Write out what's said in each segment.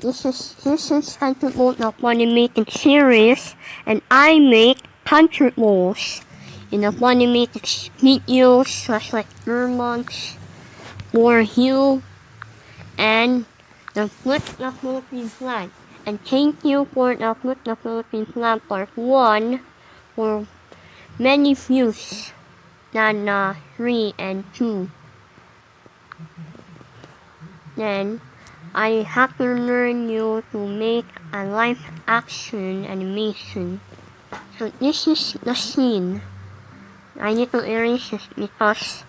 this is this is country mode of animated series and I make country modes in the animated videos such like Vermont, War Hill, and the Flip the Philippine Flag. And thank you for the Flip the Philippine Flag Part 1 for many views than uh, 3 and 2. Then, I have to learn you to make a live action animation. So this is the scene. I need to erase it because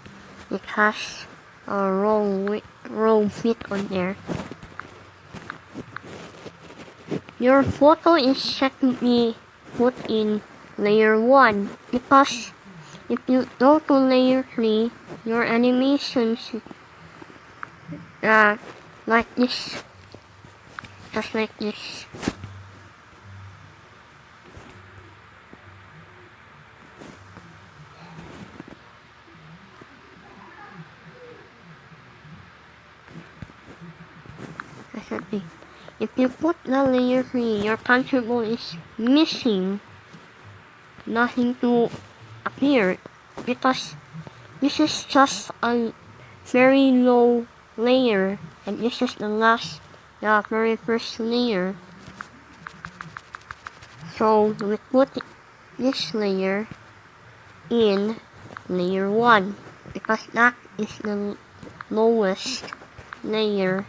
it has a wrong, wrong fit on there. Your photo is be put in layer 1 because if you go to layer 3, your animation should uh, like this, just like this. If you put the layer 3, your control is missing nothing to appear. Because this is just a very low layer and this is the last the very first layer so we put this layer in layer 1 because that is the lowest layer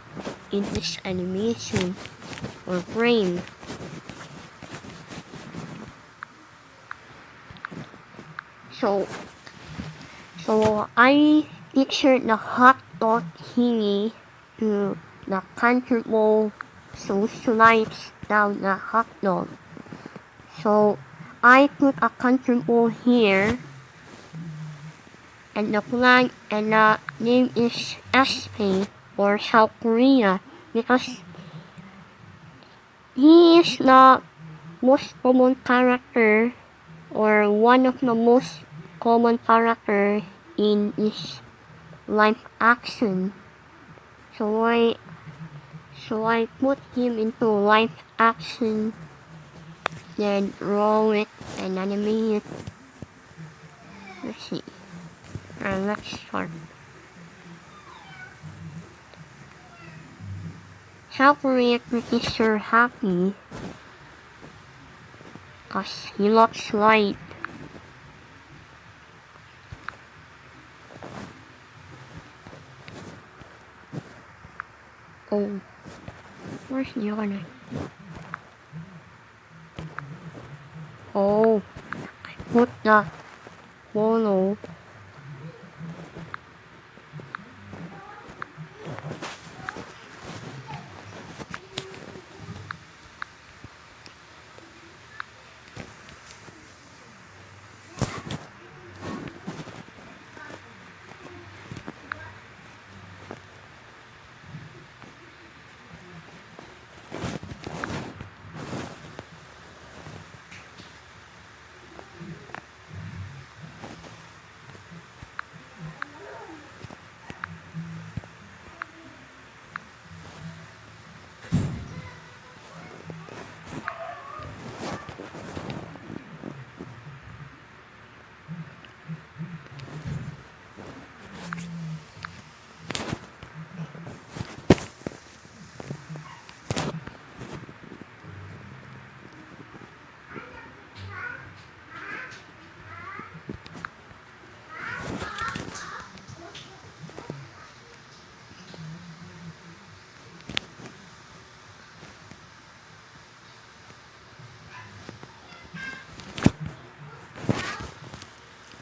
in this animation or frame. So, so I pictured the hot dog thingy to the comfortable so slides down the hot dog. So I put a comfortable here and the flag and the name is SP or South Korea because he is the most common character or one of the most common character in this live action. So I so I put him into live action then roll it and it. Let's see. And let's start. South Korea pretty sure happy cause he looks light. Oh, where's the other? Oh, I put the follow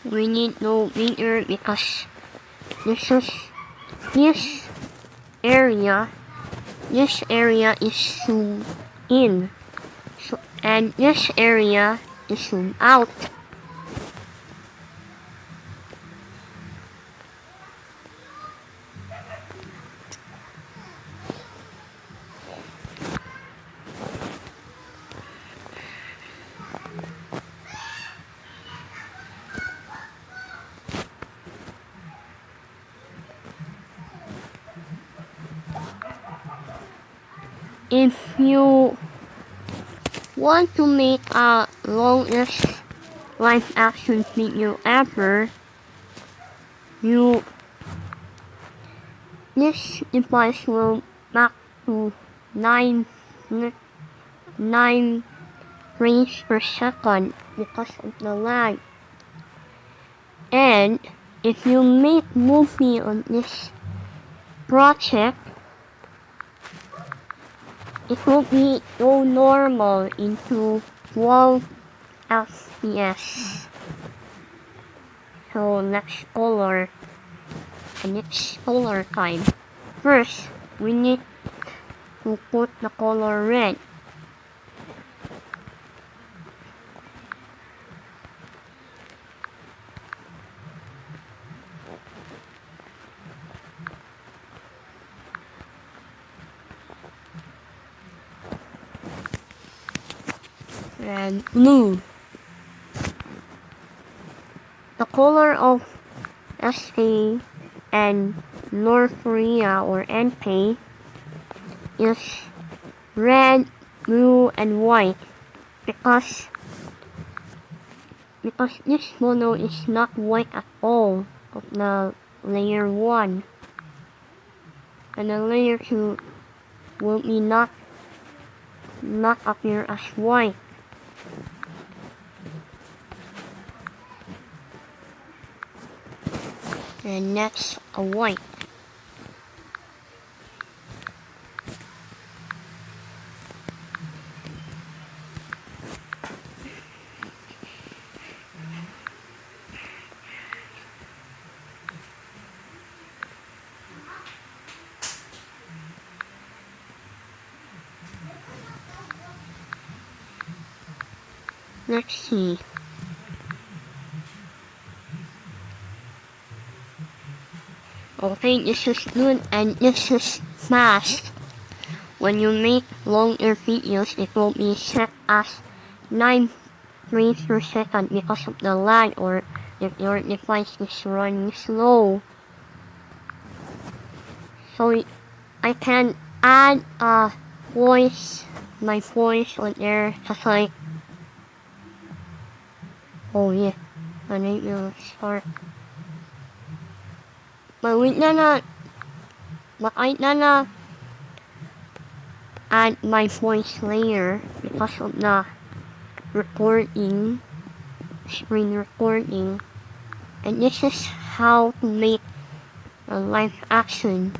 we need no meter because this is this area this area is zoomed in. So, and this area is zoomed out if you want to make a longest live action video ever, you this device will back to 9 9 frames per second because of the lag. And if you make movie on this project, it will be go normal into 12 FPS. So let's color and it's color time. First, we need to put the color red. And blue. The color of SA and North Korea or NP is red, blue, and white because because this mono is not white at all of the layer 1 and the layer 2 will be not not appear as white and next a white. Let's see. Okay, this is good and this is fast. When you make longer videos, it will be set as 9 frames per second because of the lag or if your device is running slow. So I can add a voice, my voice on there, just like Oh yeah, I need to start. My wait na na, makait na na add my voice layer because of the recording, screen recording. And this is how to make a live action